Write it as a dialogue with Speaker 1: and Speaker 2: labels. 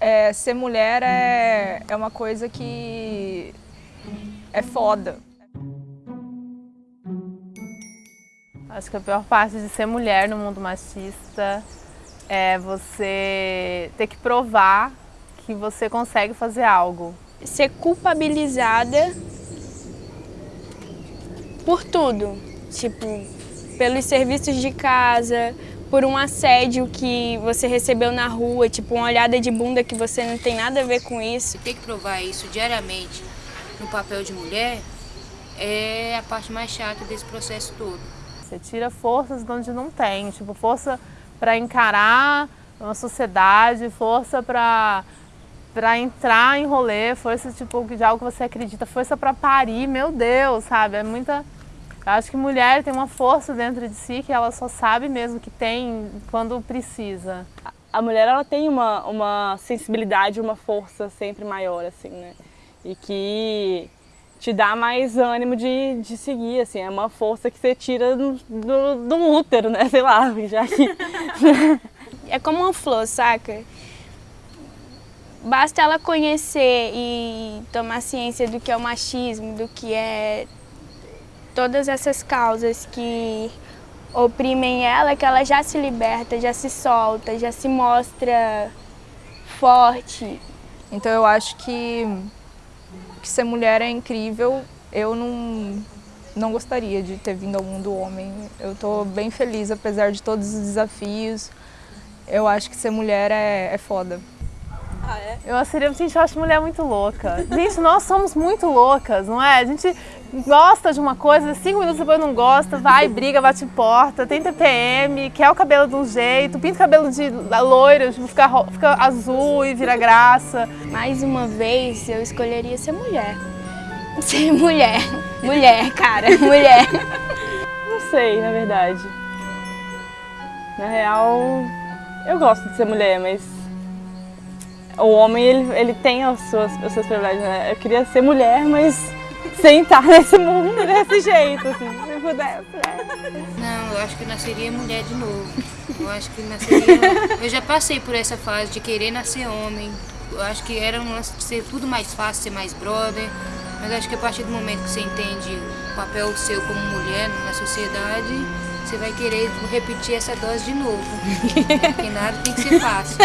Speaker 1: É, ser mulher é, é uma coisa que é foda.
Speaker 2: Acho que a pior parte de ser mulher no mundo machista é você ter que provar que você consegue fazer algo.
Speaker 3: Ser culpabilizada por tudo, tipo, pelos serviços de casa, por um assédio que você recebeu na rua, tipo uma olhada de bunda que você não tem nada a ver com isso.
Speaker 4: Ter que provar isso diariamente no papel de mulher é a parte mais chata desse processo todo.
Speaker 2: Você tira forças de onde não tem, tipo força para encarar uma sociedade, força para para entrar em rolê, força tipo de algo que você acredita, força para parir, meu Deus, sabe? É muita eu acho que mulher tem uma força dentro de si que ela só sabe mesmo que tem quando precisa.
Speaker 5: A mulher ela tem uma, uma sensibilidade, uma força sempre maior, assim, né? E que te dá mais ânimo de, de seguir, assim, é uma força que você tira do, do, do útero, né? Sei lá, já que...
Speaker 3: é como uma flor, saca? Basta ela conhecer e tomar ciência do que é o machismo, do que é todas essas causas que oprimem ela, que ela já se liberta, já se solta, já se mostra forte.
Speaker 1: Então eu acho que, que ser mulher é incrível. Eu não, não gostaria de ter vindo ao mundo homem. Eu estou bem feliz, apesar de todos os desafios. Eu acho que ser mulher é, é foda.
Speaker 2: Ah, é? Eu seria, gente, eu acho mulher muito louca. Gente, nós somos muito loucas, não é? A gente gosta de uma coisa, cinco minutos depois não gosta, vai, briga, bate porta, tem TPM, quer o cabelo de um jeito, pinta o cabelo de loiro, tipo, fica, fica azul e vira graça.
Speaker 3: Mais uma vez, eu escolheria ser mulher. Ser mulher. Mulher, cara, mulher.
Speaker 5: Não sei, na verdade. Na real, eu gosto de ser mulher, mas o homem, ele, ele tem as suas, as suas prioridades, né? Eu queria ser mulher, mas sem estar nesse mundo desse jeito, assim, se pudesse. Né?
Speaker 4: Não, eu acho que nasceria mulher de novo. Eu acho que nasceria... Eu já passei por essa fase de querer nascer homem. Eu acho que era um lance de ser tudo mais fácil, ser mais brother. Mas acho que a partir do momento que você entende o papel seu como mulher na sociedade, você vai querer repetir essa dose de novo. Porque nada tem que ser fácil.